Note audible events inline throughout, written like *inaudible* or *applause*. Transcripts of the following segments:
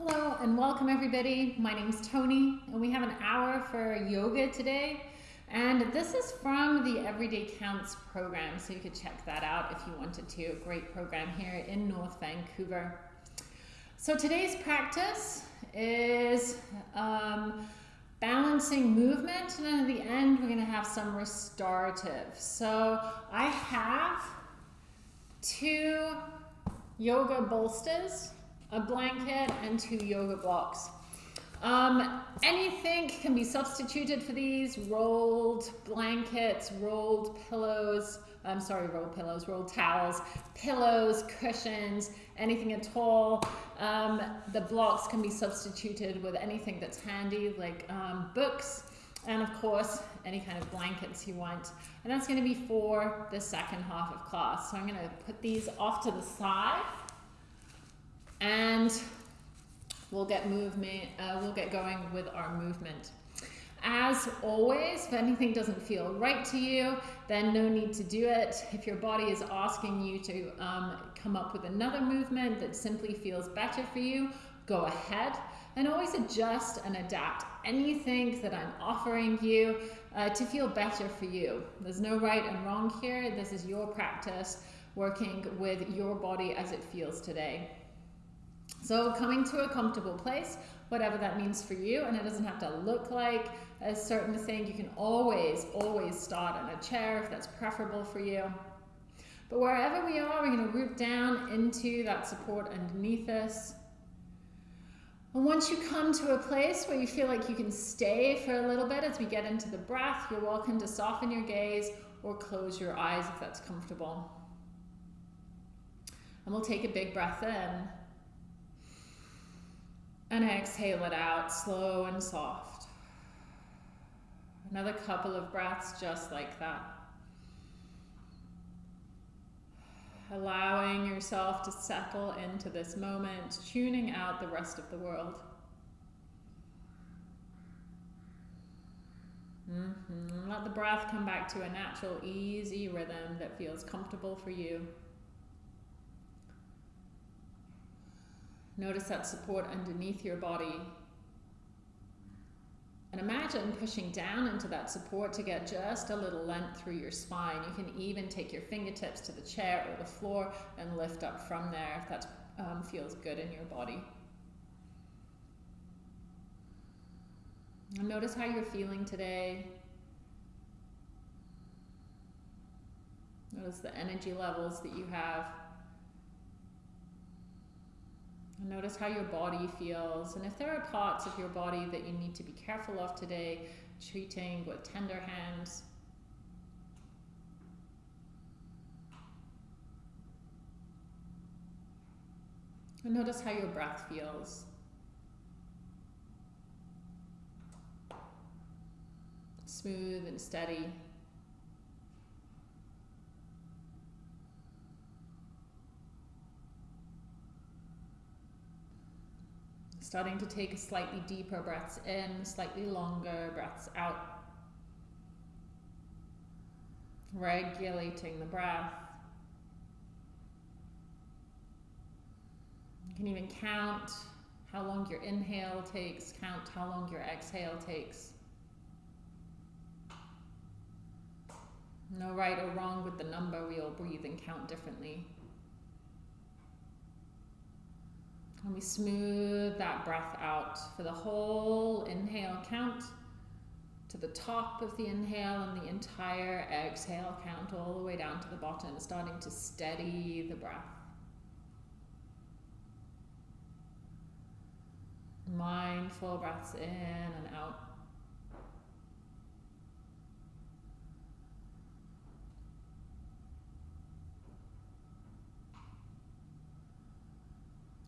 Hello and welcome everybody. My name's Tony and we have an hour for yoga today. And this is from the Everyday Counts program, so you could check that out if you wanted to. Great program here in North Vancouver. So today's practice is um, balancing movement, and then at the end we're going to have some restorative. So I have two yoga bolsters a blanket, and two yoga blocks. Um, anything can be substituted for these, rolled blankets, rolled pillows, I'm sorry, rolled pillows, rolled towels, pillows, cushions, anything at all. Um, the blocks can be substituted with anything that's handy, like um, books, and of course, any kind of blankets you want. And that's gonna be for the second half of class. So I'm gonna put these off to the side and we'll get movement, uh, we'll get going with our movement. As always, if anything doesn't feel right to you, then no need to do it. If your body is asking you to um, come up with another movement that simply feels better for you, go ahead and always adjust and adapt anything that I'm offering you uh, to feel better for you. There's no right and wrong here. This is your practice working with your body as it feels today. So coming to a comfortable place, whatever that means for you, and it doesn't have to look like a certain thing. You can always, always start in a chair if that's preferable for you. But wherever we are, we're going to root down into that support underneath us. And once you come to a place where you feel like you can stay for a little bit as we get into the breath, you're welcome to soften your gaze or close your eyes if that's comfortable. And we'll take a big breath in. And exhale it out, slow and soft. Another couple of breaths just like that. Allowing yourself to settle into this moment, tuning out the rest of the world. Mm -hmm. Let the breath come back to a natural, easy rhythm that feels comfortable for you. Notice that support underneath your body. And imagine pushing down into that support to get just a little length through your spine. You can even take your fingertips to the chair or the floor and lift up from there if that um, feels good in your body. And notice how you're feeling today. Notice the energy levels that you have. Notice how your body feels. And if there are parts of your body that you need to be careful of today, treating with tender hands. And notice how your breath feels. Smooth and steady. Starting to take slightly deeper breaths in, slightly longer breaths out. Regulating the breath. You can even count how long your inhale takes, count how long your exhale takes. No right or wrong with the number, we all breathe and count differently. And we smooth that breath out for the whole inhale count to the top of the inhale and the entire exhale count all the way down to the bottom, starting to steady the breath. Mindful breaths in and out.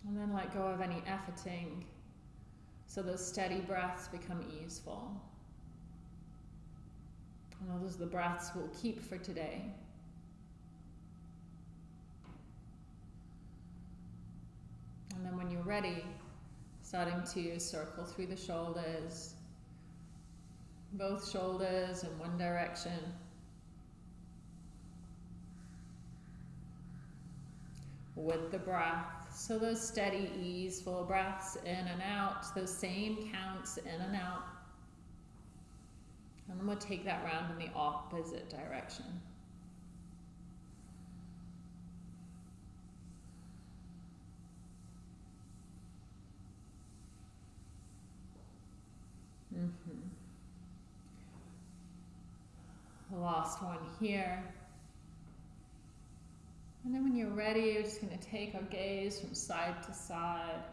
And then let go of any efforting so those steady breaths become easeful. And those are the breaths we'll keep for today. And then when you're ready, starting to circle through the shoulders, both shoulders in one direction. With the breath. So those steady, easeful breaths in and out, those same counts in and out. And then we'll take that round in the opposite direction. Mm-hmm. Last one here. And then when you're ready, you're just going to take our gaze from side to side.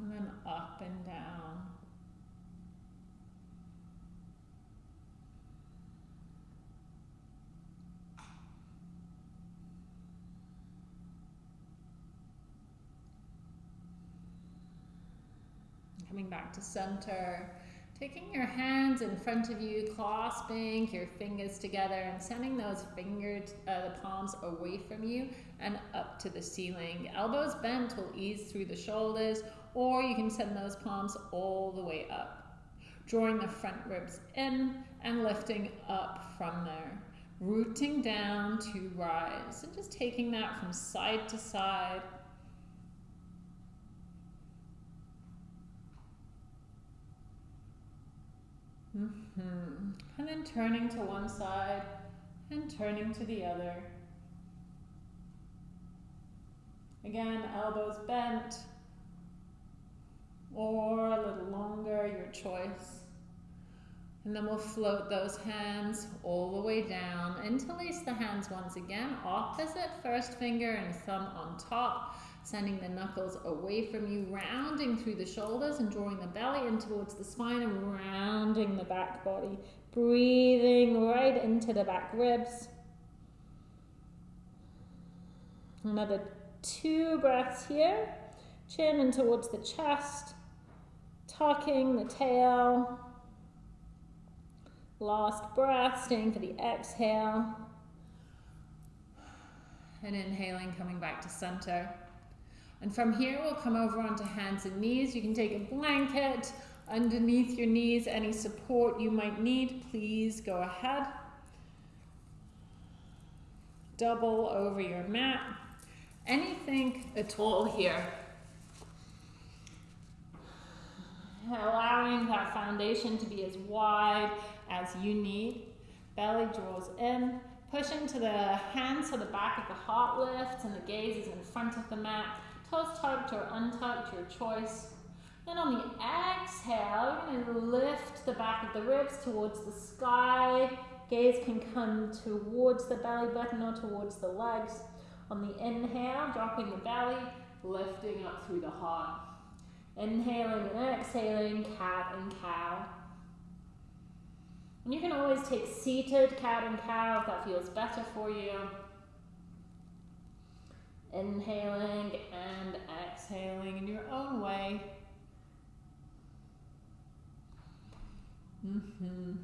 And then up and down. Coming back to center. Taking your hands in front of you, clasping your fingers together and sending those fingers, uh, the palms away from you and up to the ceiling. Elbows bent will ease through the shoulders, or you can send those palms all the way up. Drawing the front ribs in and lifting up from there. Rooting down to rise and just taking that from side to side Mm -hmm. And then turning to one side and turning to the other. Again, elbows bent or a little longer, your choice. And then we'll float those hands all the way down. Interlace the hands once again, opposite first finger and thumb on top sending the knuckles away from you, rounding through the shoulders and drawing the belly in towards the spine and rounding the back body. Breathing right into the back ribs. Another two breaths here. Chin in towards the chest. Tucking the tail. Last breath, staying for the exhale. And inhaling, coming back to center. And from here, we'll come over onto hands and knees. You can take a blanket underneath your knees. Any support you might need, please go ahead. Double over your mat. Anything at all here. Allowing that foundation to be as wide as you need. Belly draws in. Push into the hands so the back of the heart lifts and the gaze is in front of the mat. Toes tucked or untucked, your choice. Then on the exhale, you're going to lift the back of the ribs towards the sky. Gaze can come towards the belly button or towards the legs. On the inhale, dropping the belly, lifting up through the heart. Inhaling and exhaling, cat and cow. And you can always take seated cat and cow if that feels better for you. Inhaling and exhaling in your own way. Mm -hmm.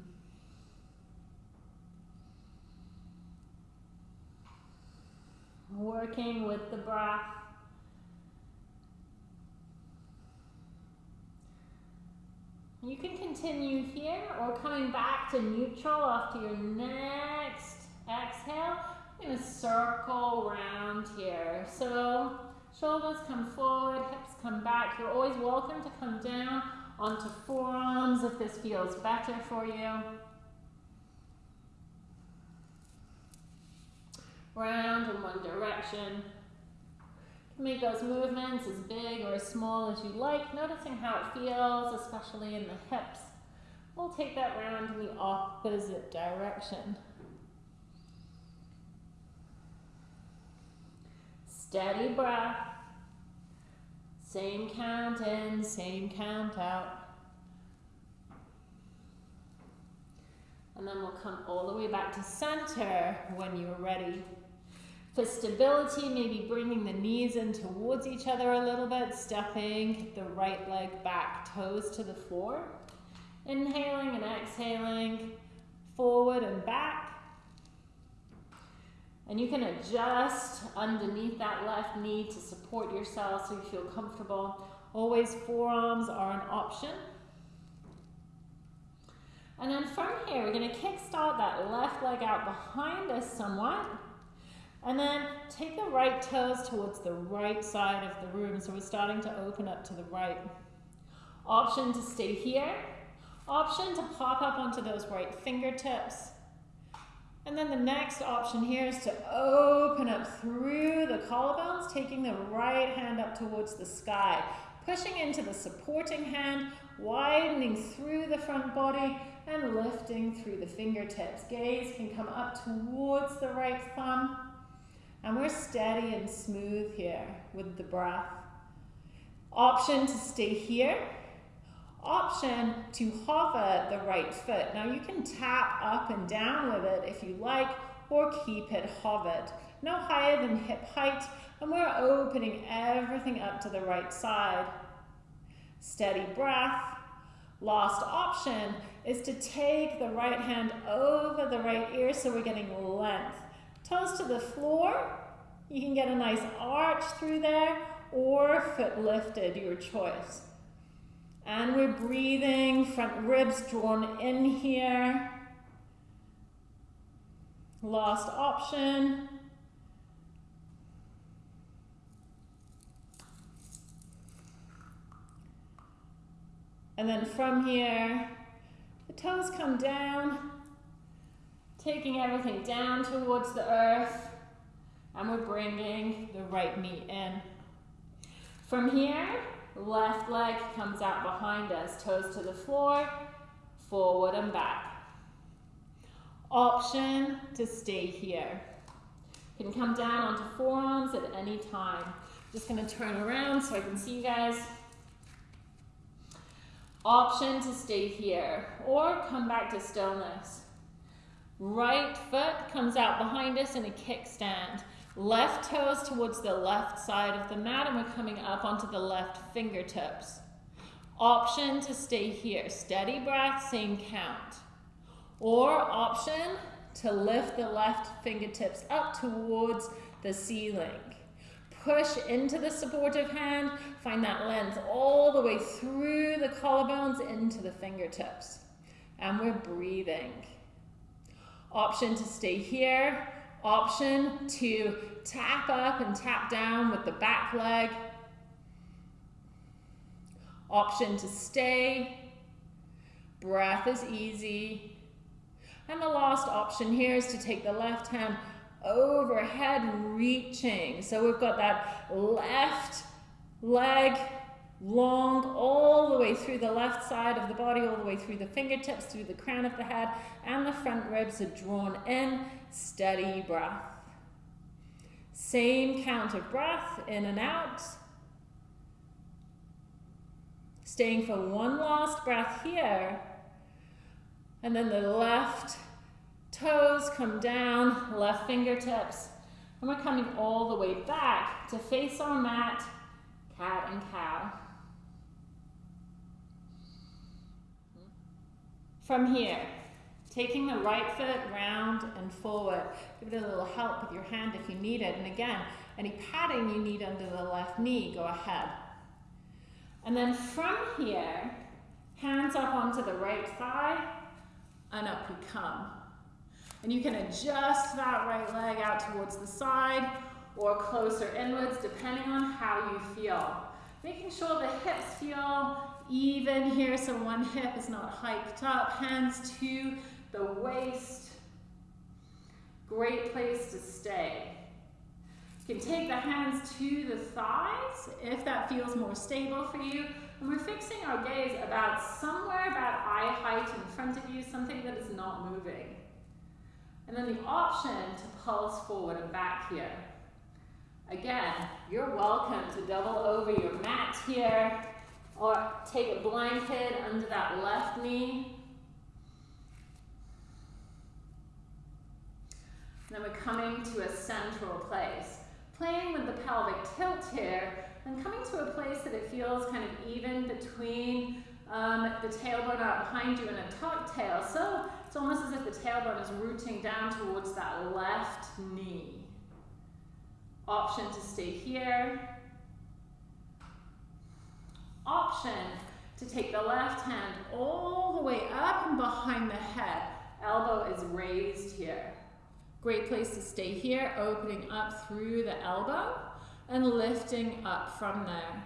Working with the breath. You can continue here or coming back to neutral after your next exhale I'm going to circle around here. So shoulders come forward, hips come back. You're always welcome to come down onto forearms if this feels better for you. Round in one direction. Make those movements as big or as small as you like, noticing how it feels, especially in the hips. We'll take that round in the opposite direction. Steady breath. Same count in, same count out. And then we'll come all the way back to center when you're ready. For stability, maybe bringing the knees in towards each other a little bit, stepping the right leg back, toes to the floor. Inhaling and exhaling, forward and back. And you can adjust underneath that left knee to support yourself so you feel comfortable. Always forearms are an option. And then from here, we're gonna kickstart that left leg out behind us somewhat. And then take the right toes towards the right side of the room. So we're starting to open up to the right. Option to stay here. Option to pop up onto those right fingertips. And then the next option here is to open up through the collarbones, taking the right hand up towards the sky, pushing into the supporting hand, widening through the front body, and lifting through the fingertips. Gaze can come up towards the right thumb, and we're steady and smooth here with the breath. Option to stay here option to hover the right foot. Now you can tap up and down with it if you like, or keep it hovered. No higher than hip height, and we're opening everything up to the right side. Steady breath. Last option is to take the right hand over the right ear so we're getting length. Toes to the floor. You can get a nice arch through there or foot lifted, your choice. And we're breathing, front ribs drawn in here. Last option. And then from here, the toes come down, taking everything down towards the earth, and we're bringing the right knee in. From here, Left leg comes out behind us, toes to the floor, forward and back. Option to stay here. You can come down onto forearms at any time. Just gonna turn around so I can see you guys. Option to stay here or come back to stillness. Right foot comes out behind us in a kickstand. Left toes towards the left side of the mat and we're coming up onto the left fingertips. Option to stay here. Steady breath, same count. Or option to lift the left fingertips up towards the ceiling. Push into the supportive hand. Find that length all the way through the collarbones into the fingertips. And we're breathing. Option to stay here option to tap up and tap down with the back leg. Option to stay. Breath is easy. And the last option here is to take the left hand overhead, reaching. So we've got that left leg long all the way through the left side of the body, all the way through the fingertips, through the crown of the head, and the front ribs are drawn in. Steady breath. Same count of breath in and out. Staying for one last breath here. And then the left toes come down, left fingertips. And we're coming all the way back to face our mat, cat and cow. From here, taking the right foot round and forward. Give it a little help with your hand if you need it. And again, any padding you need under the left knee, go ahead. And then from here, hands up onto the right thigh, and up we come. And you can adjust that right leg out towards the side or closer inwards, depending on how you feel. Making sure the hips feel even here, so one hip is not hiked up. Hands to the waist. Great place to stay. You can take the hands to the thighs if that feels more stable for you. And we're fixing our gaze about somewhere about eye height in front of you, something that is not moving. And then the option to pulse forward and back here. Again, you're welcome to double over your mat here or take a blanket under that left knee. Then we're coming to a central place. Playing with the pelvic tilt here and coming to a place that it feels kind of even between um, the tailbone out behind you and a tuck tail. So it's almost as if the tailbone is rooting down towards that left knee. Option to stay here option to take the left hand all the way up and behind the head. Elbow is raised here. Great place to stay here, opening up through the elbow and lifting up from there.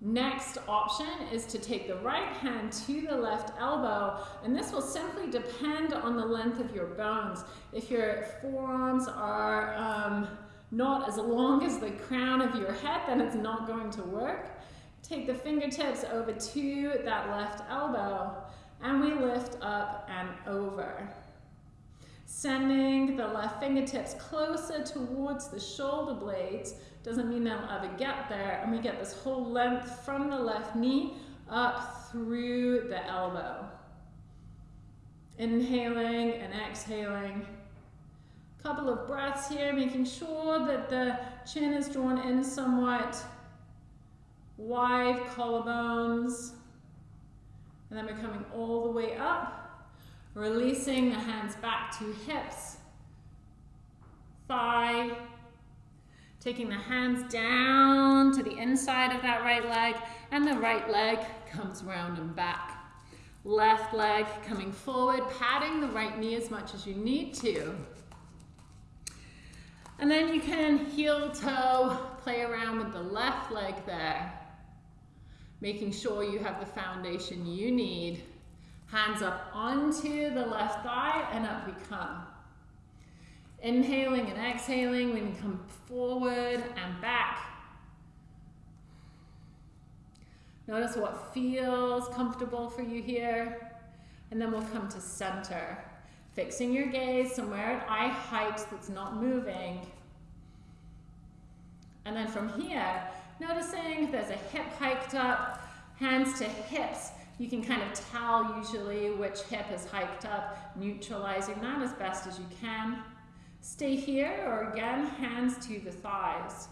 Next option is to take the right hand to the left elbow, and this will simply depend on the length of your bones. If your forearms are um, not as long as the crown of your head, then it's not going to work. Take the fingertips over to that left elbow, and we lift up and over. Sending the left fingertips closer towards the shoulder blades, doesn't mean they'll ever get there. And we get this whole length from the left knee up through the elbow. Inhaling and exhaling. Couple of breaths here, making sure that the chin is drawn in somewhat. Wide collarbones. And then we're coming all the way up, releasing the hands back to hips, thigh, Taking the hands down to the inside of that right leg, and the right leg comes round and back. Left leg coming forward, patting the right knee as much as you need to. And then you can heel toe, play around with the left leg there. Making sure you have the foundation you need. Hands up onto the left thigh and up we come. Inhaling and exhaling, we can come forward and back. Notice what feels comfortable for you here. And then we'll come to center. Fixing your gaze somewhere at eye height that's not moving. And then from here, noticing there's a hip hiked up, hands to hips. You can kind of tell usually which hip is hiked up, neutralizing that as best as you can. Stay here or again, hands to the thighs.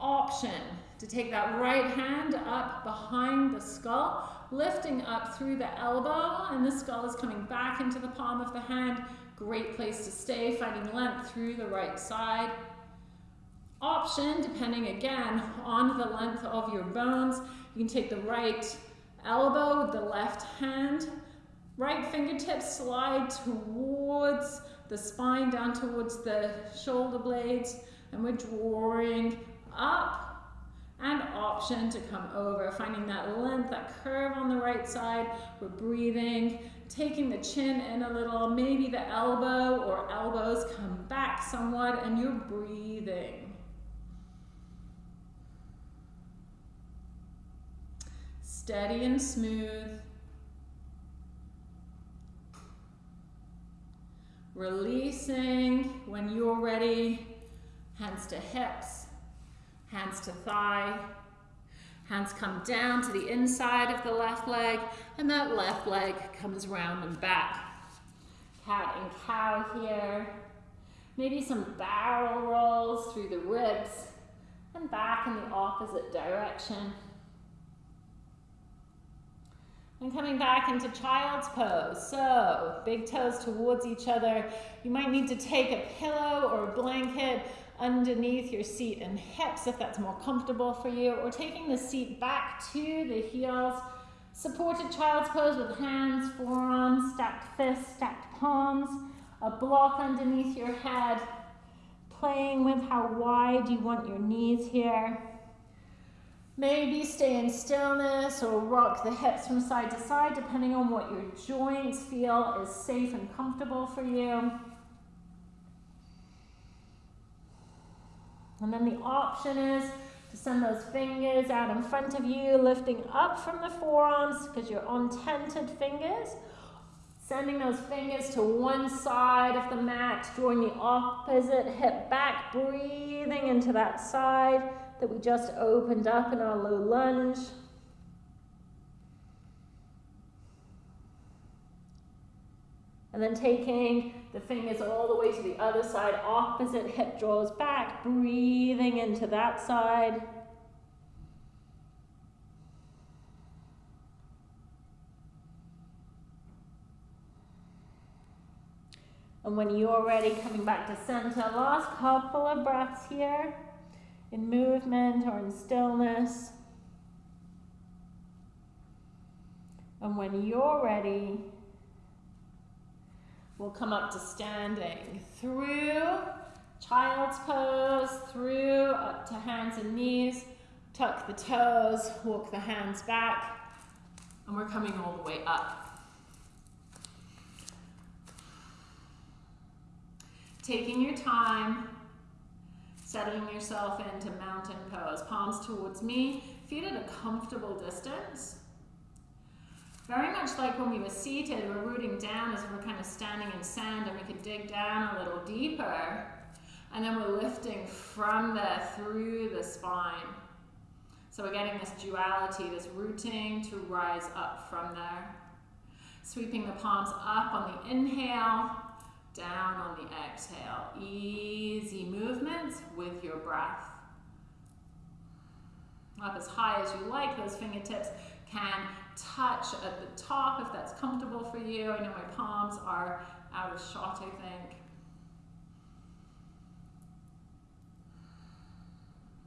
Option to take that right hand up behind the skull, lifting up through the elbow, and the skull is coming back into the palm of the hand. Great place to stay, finding length through the right side. Option, depending again on the length of your bones, you can take the right elbow the left hand, right fingertips slide towards the spine down towards the shoulder blades and we're drawing up and option to come over, finding that length, that curve on the right side. We're breathing, taking the chin in a little, maybe the elbow or elbows come back somewhat and you're breathing. Steady and smooth. Releasing when you're ready. Hands to hips, hands to thigh. Hands come down to the inside of the left leg, and that left leg comes round and back. Cat and cow here. Maybe some barrel rolls through the ribs and back in the opposite direction. And coming back into child's pose. So, big toes towards each other. You might need to take a pillow or a blanket underneath your seat and hips if that's more comfortable for you, or taking the seat back to the heels. Supported child's pose with hands, forearms, stacked fists, stacked palms, a block underneath your head, playing with how wide you want your knees here. Maybe stay in stillness or rock the hips from side to side, depending on what your joints feel is safe and comfortable for you. And then the option is to send those fingers out in front of you, lifting up from the forearms because you're on tented fingers. Sending those fingers to one side of the mat, drawing the opposite hip back, breathing into that side that we just opened up in our low lunge. And then taking the fingers all the way to the other side, opposite hip draws back, breathing into that side. And when you're ready, coming back to center, last couple of breaths here in movement or in stillness. And when you're ready, we'll come up to standing through child's pose, through up to hands and knees, tuck the toes, walk the hands back, and we're coming all the way up. Taking your time, settling yourself into mountain pose. Palms towards me, feet at a comfortable distance. Very much like when we were seated, we're rooting down as we're kind of standing in sand and we could dig down a little deeper. And then we're lifting from there through the spine. So we're getting this duality, this rooting to rise up from there. Sweeping the palms up on the inhale, down on the exhale. Easy movements with your breath. Up as high as you like, those fingertips can touch at the top if that's comfortable for you. I know my palms are out of shot, I think.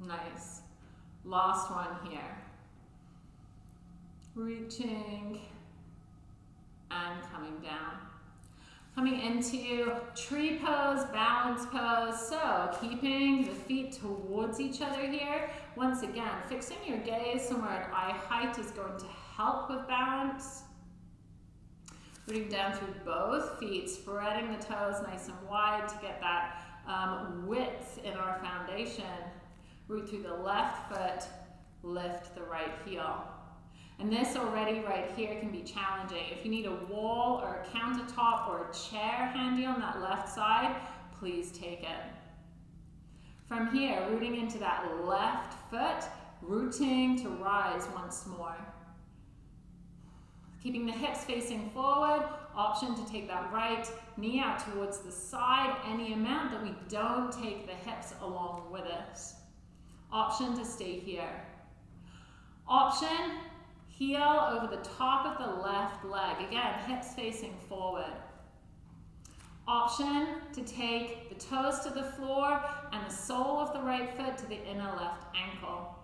Nice. Last one here. Reaching and coming down. Coming into tree pose, balance pose. So keeping the feet towards each other here. Once again, fixing your gaze somewhere at eye height is going to help with balance. Rooting down through both feet, spreading the toes nice and wide to get that um, width in our foundation. Root through the left foot, lift the right heel. And this already right here can be challenging. If you need a wall or a countertop or a chair handy on that left side, please take it. From here, rooting into that left foot, rooting to rise once more. Keeping the hips facing forward, option to take that right knee out towards the side, any amount that we don't take the hips along with us. Option to stay here. Option Heel over the top of the left leg. Again, hips facing forward. Option to take the toes to the floor and the sole of the right foot to the inner left ankle.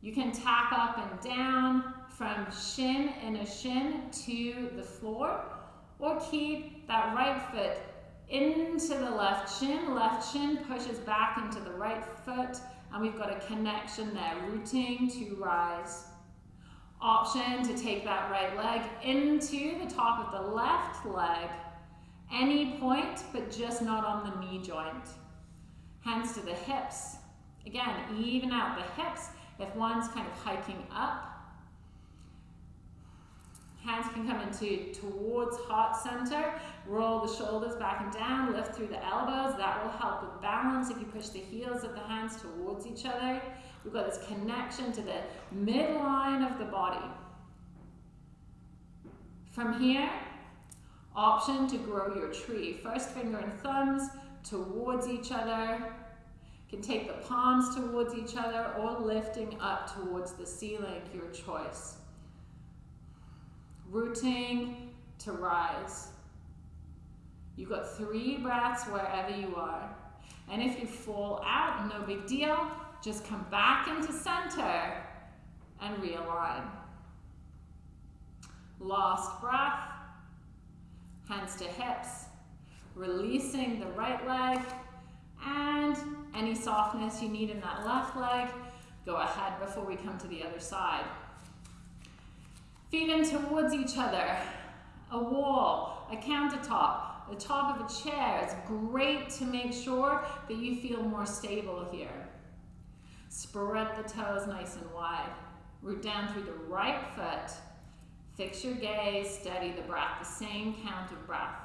You can tap up and down from shin, inner shin to the floor, or keep that right foot into the left shin. Left shin pushes back into the right foot and we've got a connection there, rooting to rise. Option to take that right leg into the top of the left leg, any point, but just not on the knee joint. Hands to the hips. Again, even out the hips if one's kind of hiking up Hands can come into towards heart center. Roll the shoulders back and down. Lift through the elbows. That will help with balance if you push the heels of the hands towards each other. We've got this connection to the midline of the body. From here, option to grow your tree. First finger and thumbs towards each other. You can take the palms towards each other or lifting up towards the ceiling, your choice rooting to rise. You've got three breaths wherever you are. And if you fall out, no big deal. Just come back into center and realign. Last breath. Hands to hips. Releasing the right leg. And any softness you need in that left leg, go ahead before we come to the other side. Feet in towards each other. A wall, a countertop, the top of a chair. It's great to make sure that you feel more stable here. Spread the toes nice and wide. Root down through the right foot. Fix your gaze, steady the breath, the same count of breath.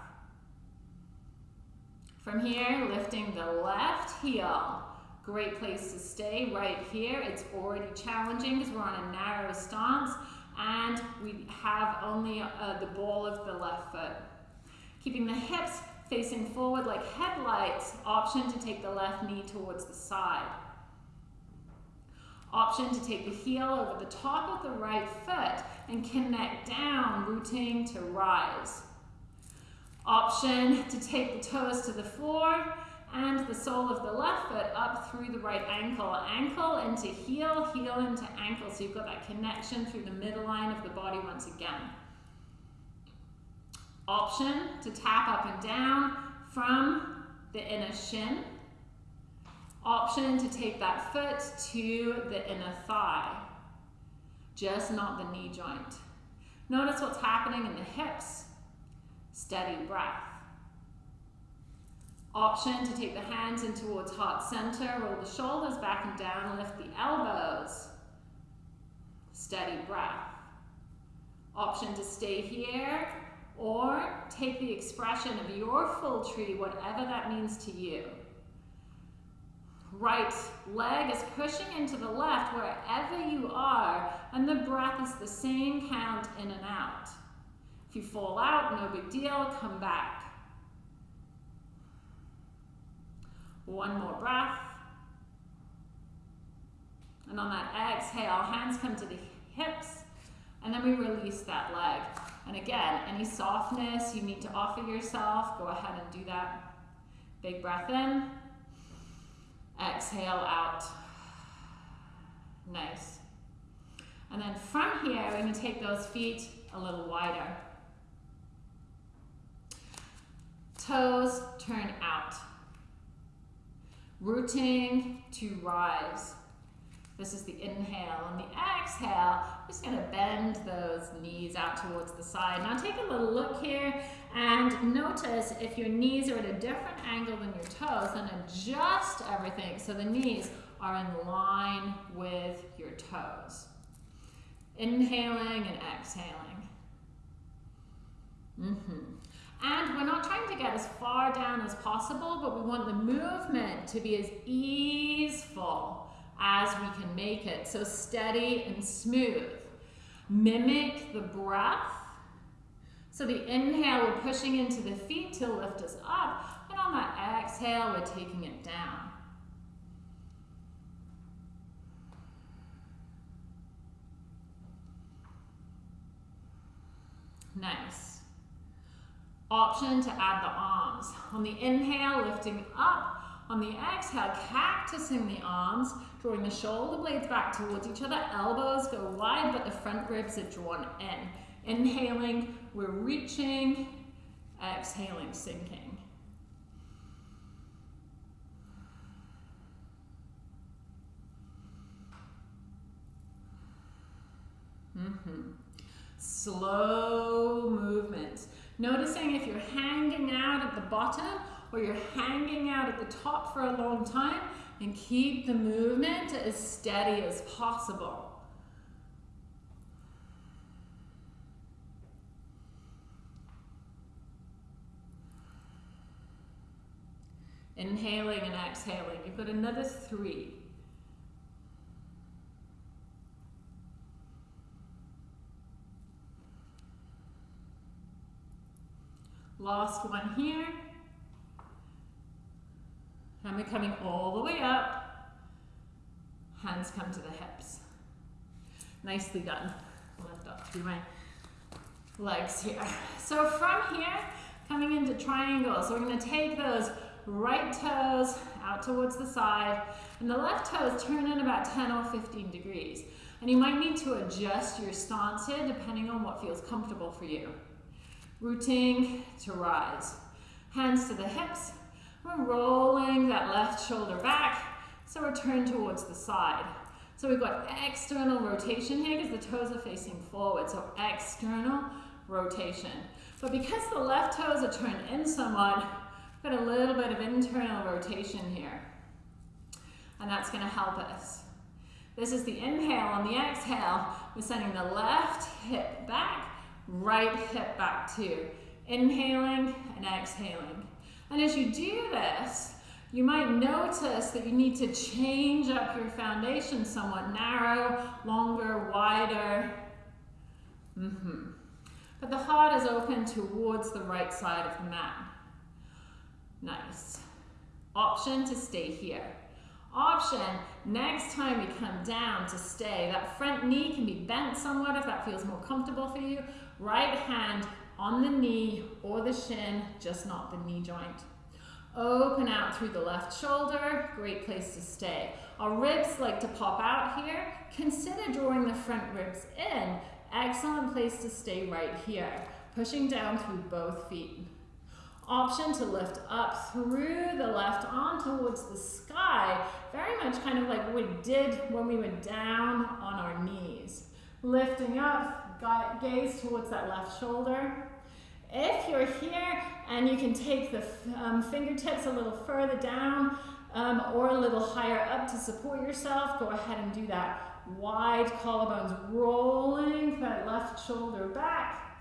From here, lifting the left heel. Great place to stay right here. It's already challenging because we're on a narrow stance and we have only uh, the ball of the left foot. Keeping the hips facing forward like headlights, option to take the left knee towards the side. Option to take the heel over the top of the right foot and connect down, rooting to rise. Option to take the toes to the floor and the sole of the left foot up through the right ankle. Ankle into heel, heel into ankle. So you've got that connection through the middle line of the body once again. Option to tap up and down from the inner shin. Option to take that foot to the inner thigh, just not the knee joint. Notice what's happening in the hips. Steady breath. Option to take the hands in towards heart center, roll the shoulders back and down, lift the elbows. Steady breath. Option to stay here or take the expression of your full tree, whatever that means to you. Right leg is pushing into the left wherever you are, and the breath is the same count in and out. If you fall out, no big deal, come back. One more breath. And on that exhale, hands come to the hips, and then we release that leg. And again, any softness you need to offer yourself, go ahead and do that. Big breath in. Exhale out. Nice. And then from here, we're going to take those feet a little wider. Toes turn out. Rooting to rise. This is the inhale. On the exhale, just going to bend those knees out towards the side. Now take a little look here and notice if your knees are at a different angle than your toes, then adjust everything so the knees are in line with your toes. Inhaling and exhaling. Mm -hmm. And we're not trying to get as far down as possible, but we want the movement to be as easeful as we can make it. So steady and smooth. Mimic the breath. So the inhale, we're pushing into the feet to lift us up. And on that exhale, we're taking it down. Nice. Option to add the arms. On the inhale, lifting up. On the exhale, cactusing the arms, drawing the shoulder blades back towards each other. Elbows go wide, but the front ribs are drawn in. Inhaling, we're reaching. Exhaling, sinking. Mm-hmm. Slow movements. Noticing if you're hanging out at the bottom or you're hanging out at the top for a long time and keep the movement as steady as possible. Inhaling and exhaling. You've got another three. Last one here. And we're coming all the way up. Hands come to the hips. Nicely done. Lift up through my legs here. So from here, coming into triangles, so we're going to take those right toes out towards the side, and the left toes turn in about 10 or 15 degrees. And you might need to adjust your stance here depending on what feels comfortable for you. Rooting to rise. Hands to the hips. We're rolling that left shoulder back. So we're turned towards the side. So we've got external rotation here because the toes are facing forward. So external rotation. But because the left toes are turned in somewhat, we've got a little bit of internal rotation here. And that's going to help us. This is the inhale. On the exhale, we're sending the left hip back right hip back too. Inhaling and exhaling. And as you do this, you might notice that you need to change up your foundation somewhat narrow, longer, wider. Mm -hmm. But the heart is open towards the right side of the mat. Nice. Option to stay here. Option, next time we come down to stay, that front knee can be bent somewhat if that feels more comfortable for you, Right hand on the knee or the shin, just not the knee joint. Open out through the left shoulder, great place to stay. Our ribs like to pop out here. Consider drawing the front ribs in. Excellent place to stay right here. Pushing down through both feet. Option to lift up through the left arm towards the sky. Very much kind of like we did when we went down on our knees. Lifting up, gaze towards that left shoulder. If you're here and you can take the um, fingertips a little further down um, or a little higher up to support yourself, go ahead and do that. Wide collarbones rolling that left shoulder back.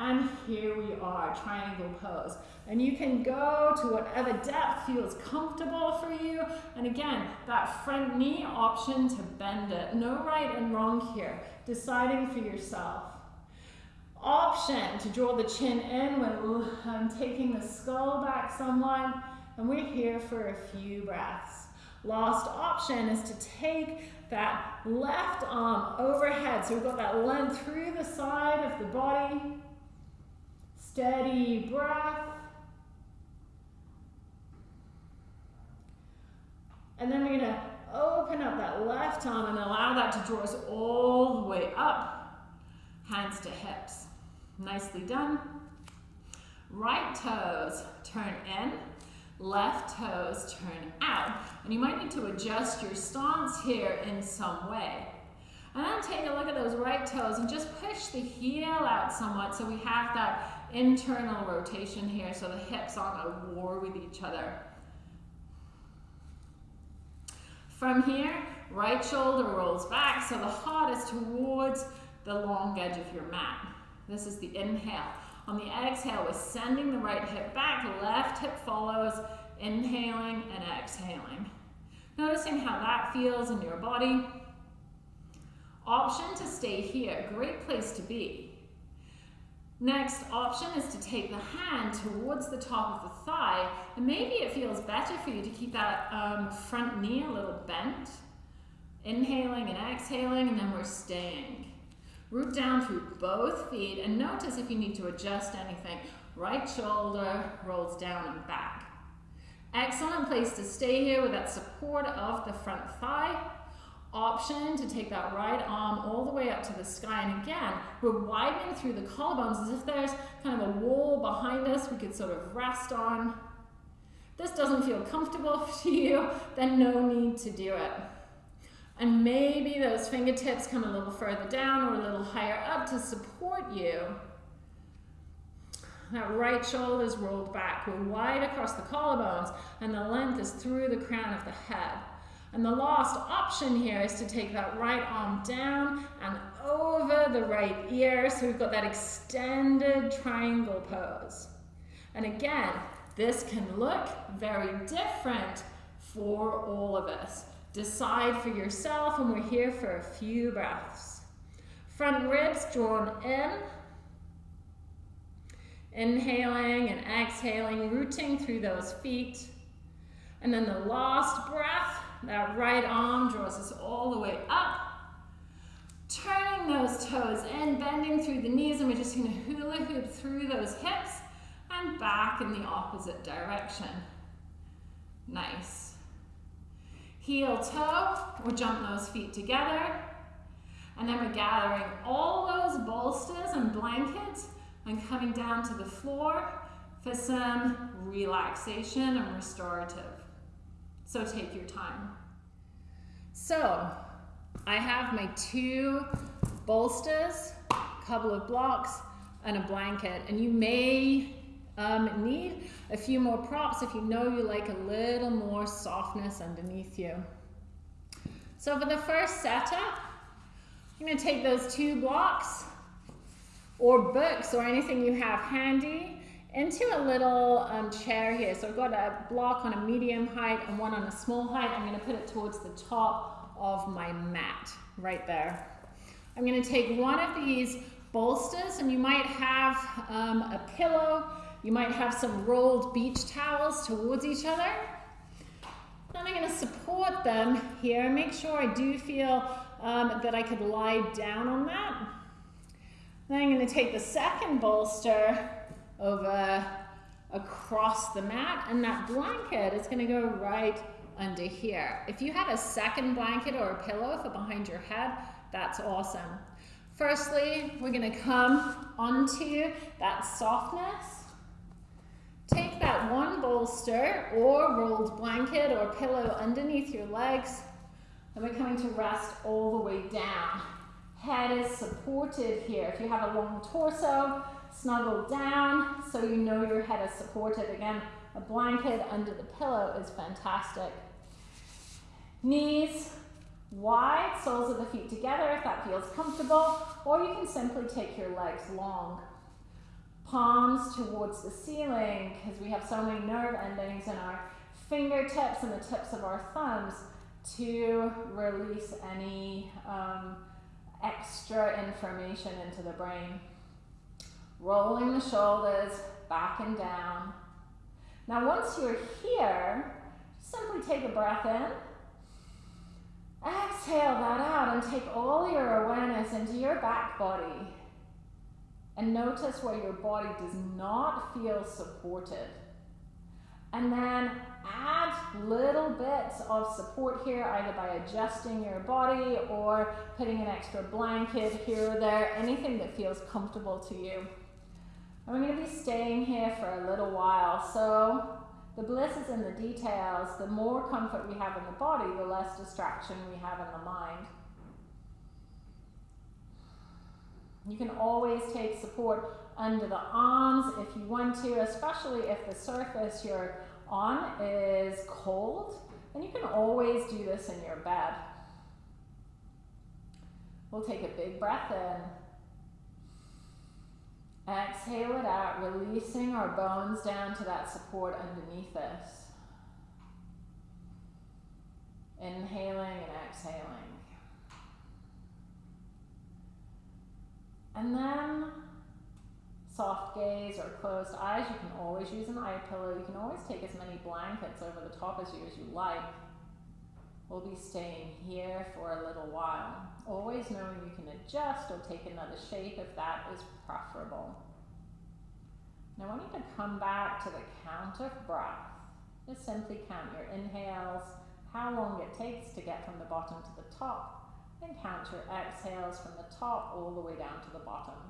And here we are, triangle pose. And you can go to whatever depth feels comfortable for you. And again, that front knee option to bend it. No right and wrong here. Deciding for yourself. Option to draw the chin in when I'm taking the skull back somewhat. And we're here for a few breaths. Last option is to take that left arm overhead. So we've got that length through the side of the body. Steady breath. And then we're going to open up that left arm and allow that to draw us all the way up. Hands to hips. Nicely done. Right toes turn in, left toes turn out. And you might need to adjust your stance here in some way. And then take a look at those right toes and just push the heel out somewhat so we have that internal rotation here so the hips aren't at war with each other. From here, right shoulder rolls back so the heart is towards the long edge of your mat. This is the inhale. On the exhale, we're sending the right hip back, left hip follows, inhaling and exhaling. Noticing how that feels in your body. Option to stay here, great place to be. Next option is to take the hand towards the top of the thigh, and maybe it feels better for you to keep that um, front knee a little bent. Inhaling and exhaling, and then we're staying. Root down through both feet and notice if you need to adjust anything. Right shoulder rolls down and back. Excellent place to stay here with that support of the front thigh. Option to take that right arm all the way up to the sky. And again, we're widening through the collarbones as if there's kind of a wall behind us we could sort of rest on. This doesn't feel comfortable *laughs* to you, then no need to do it. And maybe those fingertips come a little further down or a little higher up to support you. That right shoulder is rolled back. We're wide across the collarbones and the length is through the crown of the head. And the last option here is to take that right arm down and over the right ear. So we've got that extended triangle pose. And again, this can look very different for all of us. Decide for yourself, and we're here for a few breaths. Front ribs drawn in. Inhaling and exhaling, rooting through those feet. And then the last breath, that right arm draws us all the way up. Turning those toes in, bending through the knees, and we're just going to hula hoop through those hips and back in the opposite direction. Nice heel toe, we'll jump those feet together. And then we're gathering all those bolsters and blankets and coming down to the floor for some relaxation and restorative. So take your time. So I have my two bolsters, a couple of blocks, and a blanket. And you may um, need a few more props if you know you like a little more softness underneath you. So for the first setup, I'm going to take those two blocks or books or anything you have handy into a little um, chair here. So I've got a block on a medium height and one on a small height. I'm going to put it towards the top of my mat right there. I'm going to take one of these bolsters and you might have um, a pillow you might have some rolled beach towels towards each other. Then I'm going to support them here. Make sure I do feel um, that I could lie down on that. Then I'm going to take the second bolster over across the mat and that blanket is going to go right under here. If you had a second blanket or a pillow for behind your head, that's awesome. Firstly, we're going to come onto that softness. Take that one bolster or rolled blanket or pillow underneath your legs and we're coming to rest all the way down. Head is supported here. If you have a long torso, snuggle down so you know your head is supported. Again, a blanket under the pillow is fantastic. Knees wide, soles of the feet together if that feels comfortable, or you can simply take your legs long. Palms towards the ceiling because we have so many nerve endings in our fingertips and the tips of our thumbs to release any um, extra information into the brain. Rolling the shoulders back and down. Now once you're here, simply take a breath in. Exhale that out and take all your awareness into your back body. And notice where your body does not feel supported. And then add little bits of support here, either by adjusting your body or putting an extra blanket here or there, anything that feels comfortable to you. And we're going to be staying here for a little while. So the bliss is in the details. The more comfort we have in the body, the less distraction we have in the mind. You can always take support under the arms if you want to, especially if the surface you're on is cold. And you can always do this in your bed. We'll take a big breath in. Exhale it out, releasing our bones down to that support underneath us. Inhaling and exhaling. And then soft gaze or closed eyes, you can always use an eye pillow. You can always take as many blankets over the top as you as you like. We'll be staying here for a little while. Always knowing you can adjust or take another shape if that is preferable. Now I want you to come back to the count of breath. Just simply count your inhales, how long it takes to get from the bottom to the top, and count your exhales from the top all the way down to the bottom.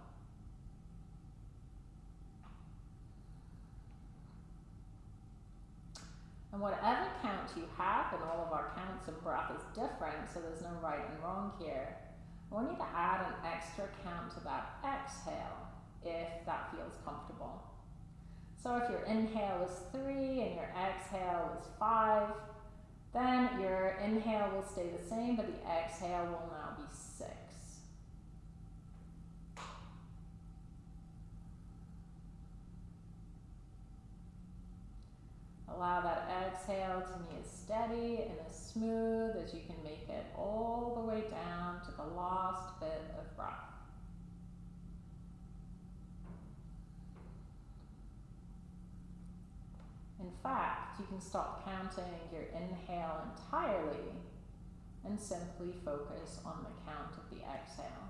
And whatever count you have, and all of our counts and breath is different, so there's no right and wrong here. I want you to add an extra count to that exhale if that feels comfortable. So if your inhale is three and your exhale is five, then your inhale will stay the same, but the exhale will now be six. Allow that exhale to be as steady and as smooth as you can make it all the way down to the last bit of breath. In fact, you can stop counting your inhale entirely and simply focus on the count of the exhale.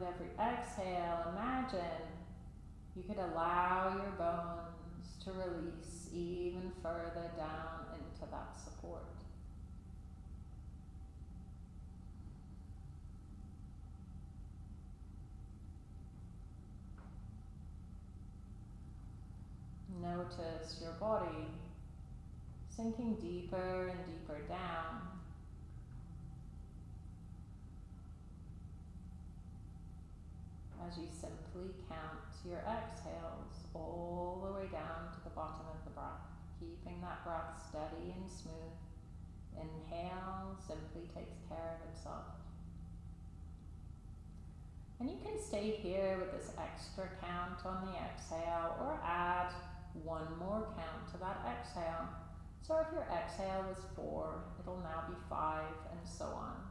With every exhale, imagine you could allow your bones to release even further down into that support. Notice your body sinking deeper and deeper down as you simply count your exhales all the way down to the bottom of the breath, keeping that breath steady and smooth. Inhale simply takes care of itself. And you can stay here with this extra count on the exhale or add one more count to that exhale. So if your exhale was four, it'll now be five and so on.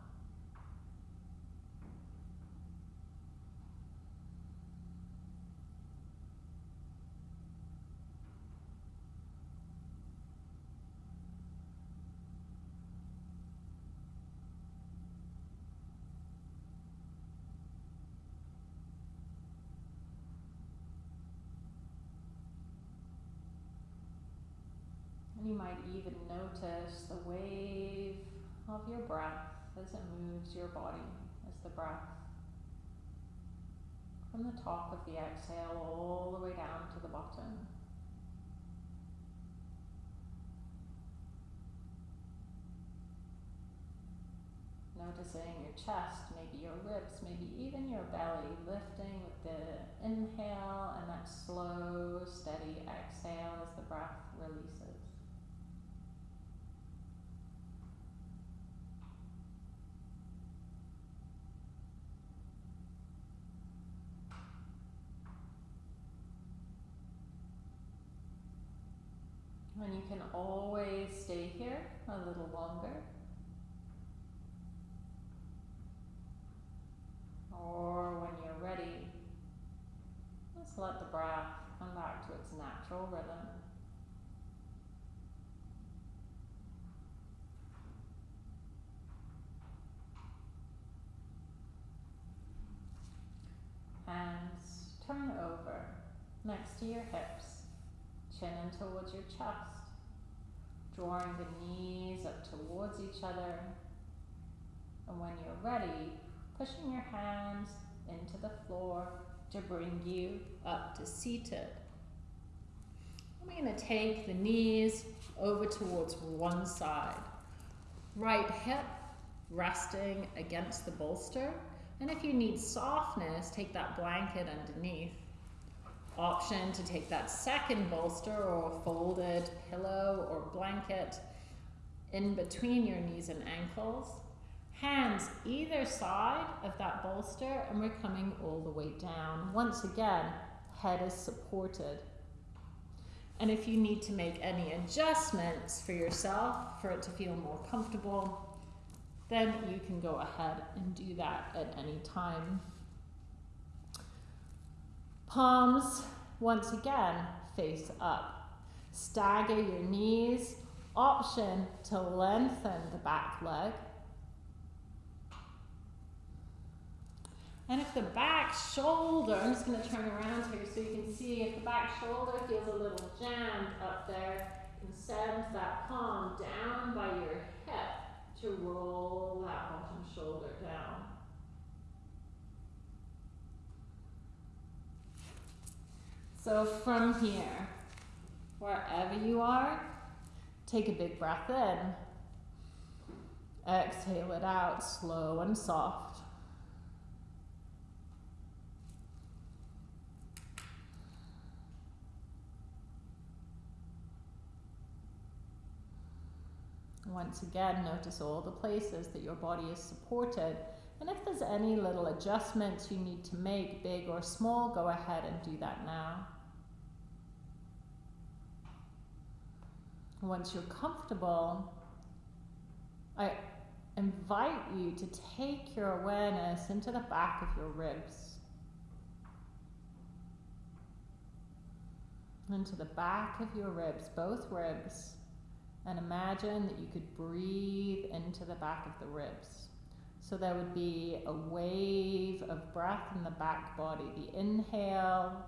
You might even notice the wave of your breath as it moves your body, as the breath from the top of the exhale all the way down to the bottom. Noticing your chest, maybe your ribs, maybe even your belly lifting with the inhale and that slow, steady exhale as the breath releases. And you can always stay here a little longer. Or when you're ready, just let the breath come back to its natural rhythm. Hands turn over next to your hips, chin in towards your chest, drawing the knees up towards each other. And when you're ready, pushing your hands into the floor to bring you up to seated. I'm going to take the knees over towards one side. Right hip resting against the bolster. And if you need softness, take that blanket underneath. Option to take that second bolster or folded pillow or blanket in between your knees and ankles Hands either side of that bolster and we're coming all the way down. Once again, head is supported. And if you need to make any adjustments for yourself for it to feel more comfortable, then you can go ahead and do that at any time. Palms, once again, face up. Stagger your knees. Option to lengthen the back leg And if the back shoulder, I'm just going to turn around here so you can see if the back shoulder feels a little jammed up there, you can send that palm down by your hip to roll that bottom shoulder down. So from here, wherever you are, take a big breath in. Exhale it out, slow and soft. Once again, notice all the places that your body is supported. And if there's any little adjustments you need to make, big or small, go ahead and do that now. Once you're comfortable, I invite you to take your awareness into the back of your ribs. Into the back of your ribs, both ribs and imagine that you could breathe into the back of the ribs. So there would be a wave of breath in the back body. The inhale,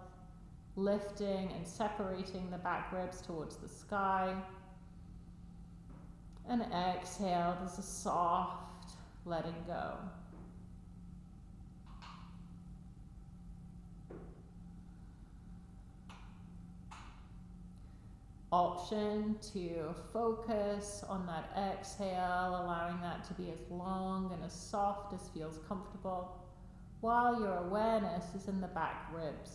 lifting and separating the back ribs towards the sky. And exhale, there's a soft letting go. Option to focus on that exhale, allowing that to be as long and as soft as feels comfortable, while your awareness is in the back ribs.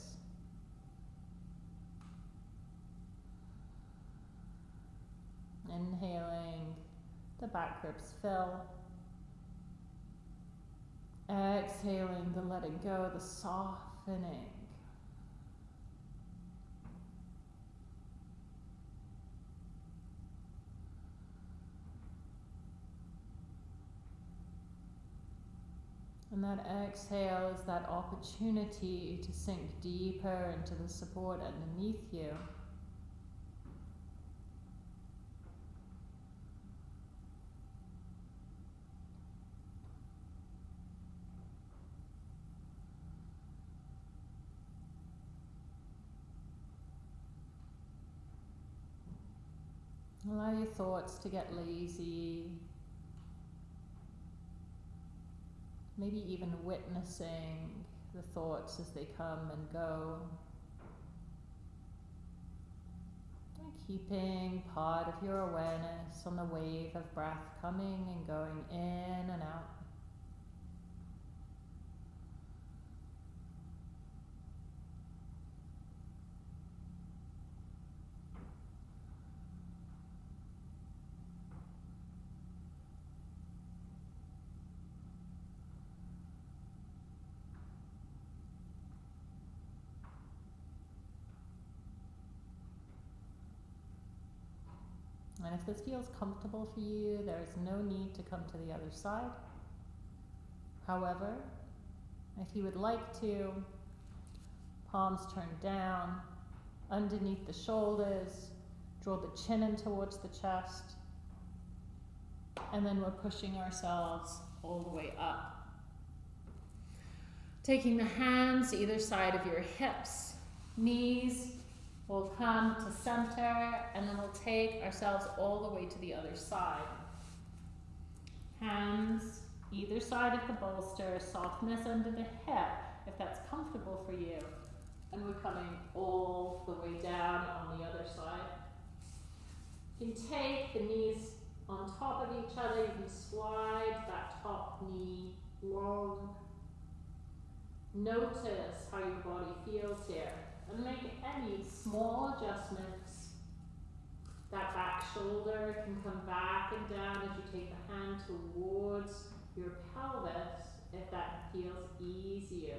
Inhaling, the back ribs fill. Exhaling, the letting go, the softening. And that exhale is that opportunity to sink deeper into the support underneath you. Allow your thoughts to get lazy. Maybe even witnessing the thoughts as they come and go. And keeping part of your awareness on the wave of breath coming and going in and out. And if this feels comfortable for you, there is no need to come to the other side. However, if you would like to, palms turned down, underneath the shoulders, draw the chin in towards the chest, and then we're pushing ourselves all the way up. Taking the hands either side of your hips, knees We'll come to center and then we'll take ourselves all the way to the other side. Hands either side of the bolster, softness under the hip if that's comfortable for you. And we're coming all the way down on the other side. You can take the knees on top of each other. You can slide that top knee long. Notice how your body feels here and make any small adjustments. That back shoulder can come back and down as you take the hand towards your pelvis if that feels easier.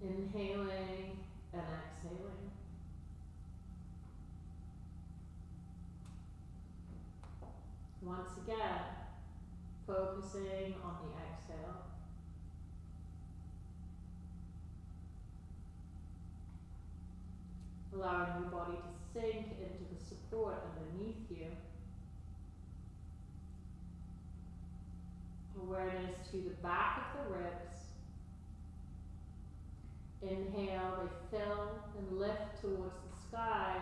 Inhaling and exhaling. Once again, focusing on the exhale. Allowing your body to sink into the support underneath you. Awareness to the back of the ribs. Inhale, they fill and lift towards the sky.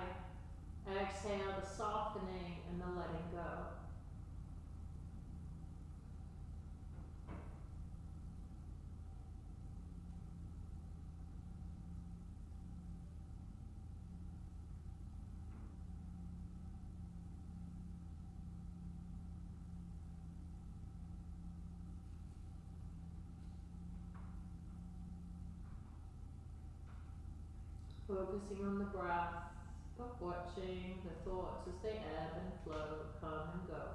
Exhale, the softening and the letting go. Focusing on the breath, but watching the thoughts as they ebb and flow, come and go.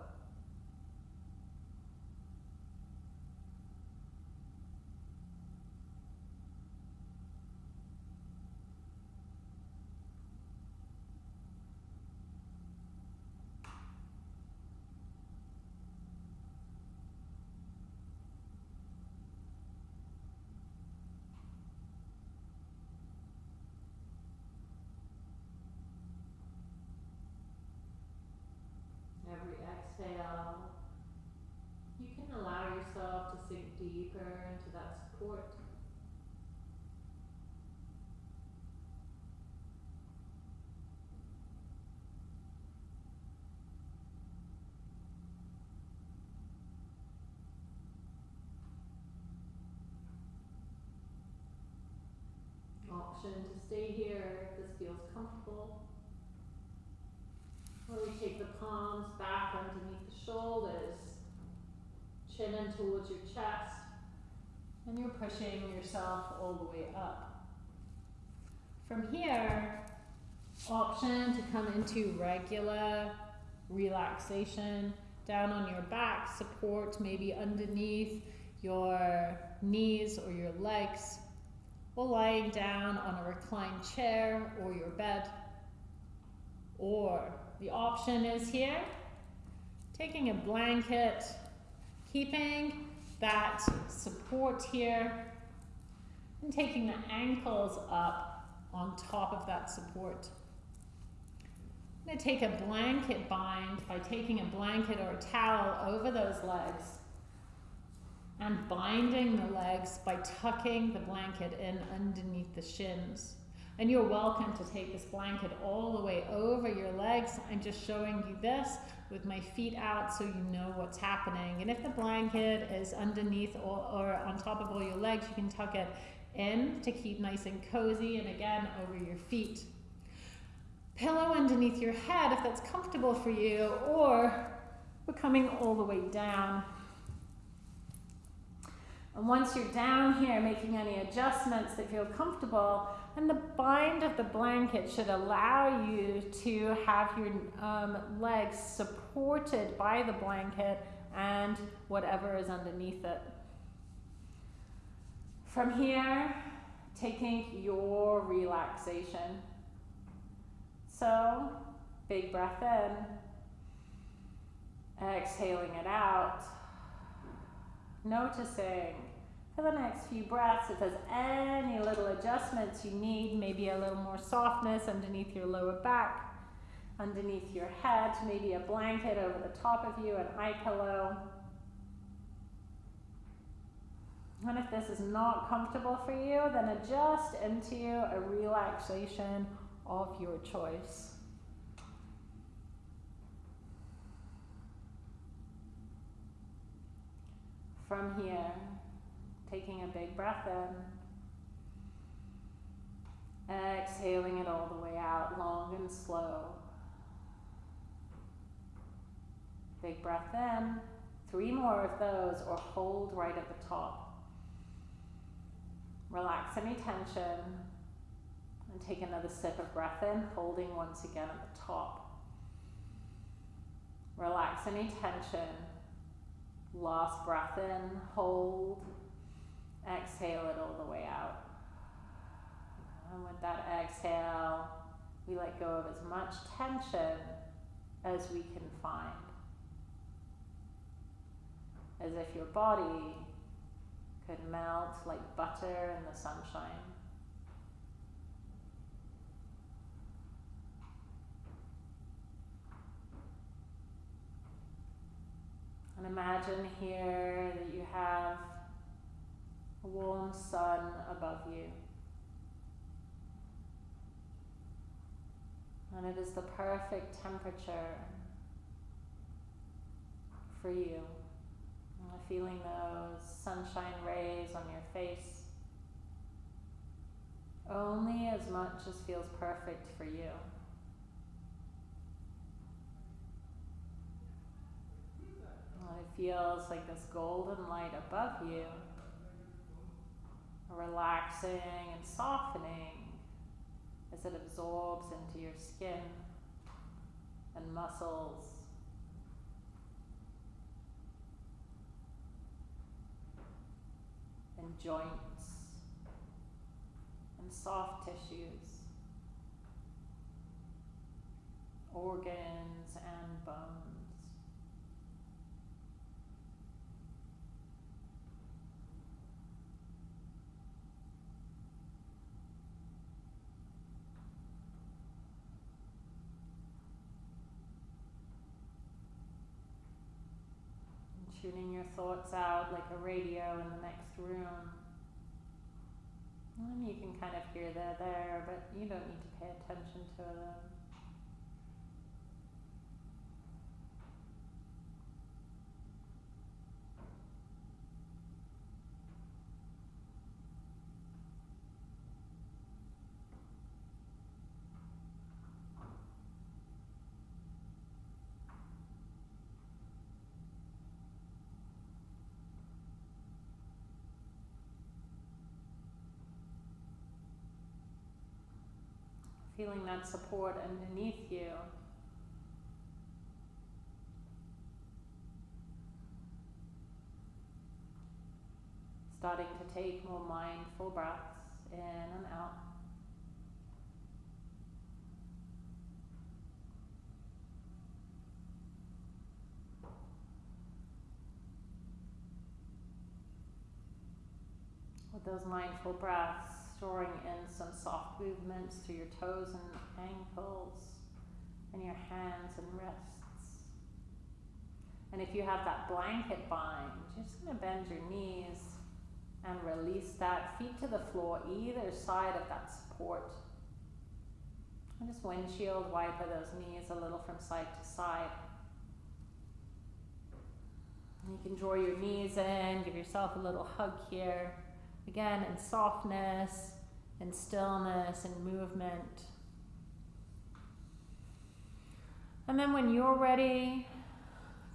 Every exhale, you can allow yourself to sink deeper into that support. Option to stay here if this feels comfortable. We take the palms back underneath the shoulders, chin in towards your chest, and you're pushing yourself all the way up. From here, option to come into regular relaxation down on your back, support maybe underneath your knees or your legs, or lying down on a reclined chair or your bed, or the option is here, taking a blanket, keeping that support here, and taking the ankles up on top of that support. I'm going to take a blanket bind by taking a blanket or a towel over those legs and binding the legs by tucking the blanket in underneath the shins. And you're welcome to take this blanket all the way over your legs. I'm just showing you this with my feet out so you know what's happening. And if the blanket is underneath or, or on top of all your legs, you can tuck it in to keep nice and cozy and again over your feet. Pillow underneath your head if that's comfortable for you or we're coming all the way down. And once you're down here making any adjustments that feel comfortable, and the bind of the blanket should allow you to have your um, legs supported by the blanket and whatever is underneath it. From here, taking your relaxation. So, big breath in, exhaling it out, noticing for the next few breaths if there's any little adjustments you need, maybe a little more softness underneath your lower back, underneath your head, maybe a blanket over the top of you, an eye pillow. And if this is not comfortable for you, then adjust into a relaxation of your choice. From here, taking a big breath in, exhaling it all the way out, long and slow. Big breath in, three more of those, or hold right at the top. Relax any tension and take another sip of breath in, holding once again at the top. Relax any tension. Last breath in, hold, exhale it all the way out. And with that exhale, we let go of as much tension as we can find. As if your body could melt like butter in the sunshine. And imagine here that you have a warm sun above you. And it is the perfect temperature for you feeling those sunshine rays on your face only as much as feels perfect for you. And it feels like this golden light above you, relaxing and softening as it absorbs into your skin and muscles. And joints. And soft tissues, organs and bones. Tuning your thoughts out like a radio in the next room. And you can kind of hear they're there, but you don't need to pay attention to them. Feeling that support underneath you. Starting to take more mindful breaths in and out. With those mindful breaths, storing in some soft movements through your toes and ankles and your hands and wrists. And if you have that blanket bind, you're just going to bend your knees and release that feet to the floor, either side of that support. And just windshield wiper those knees a little from side to side. You can draw your knees in, give yourself a little hug here. Again, in softness, in stillness, and movement. And then when you're ready,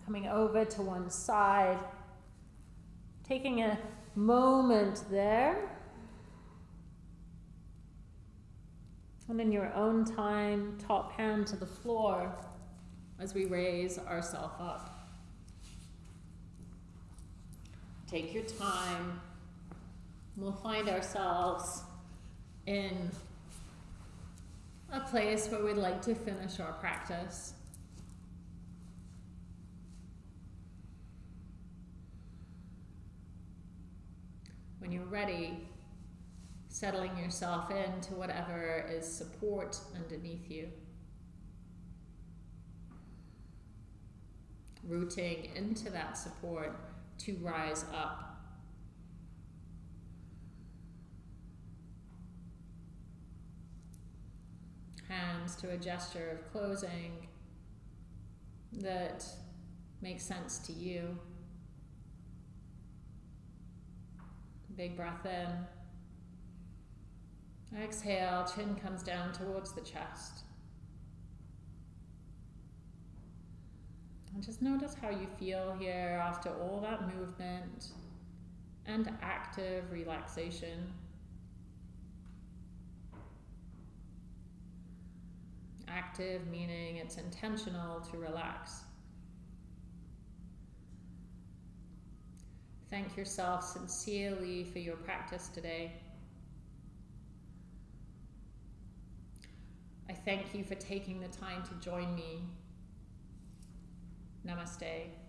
coming over to one side, taking a moment there. And in your own time, top hand to the floor as we raise ourselves up. Take your time. We'll find ourselves in a place where we'd like to finish our practice. When you're ready, settling yourself into whatever is support underneath you. Rooting into that support to rise up. Hands to a gesture of closing that makes sense to you. Big breath in. Exhale, chin comes down towards the chest. And just notice how you feel here after all that movement and active relaxation. Active meaning it's intentional to relax. Thank yourself sincerely for your practice today. I thank you for taking the time to join me Namaste.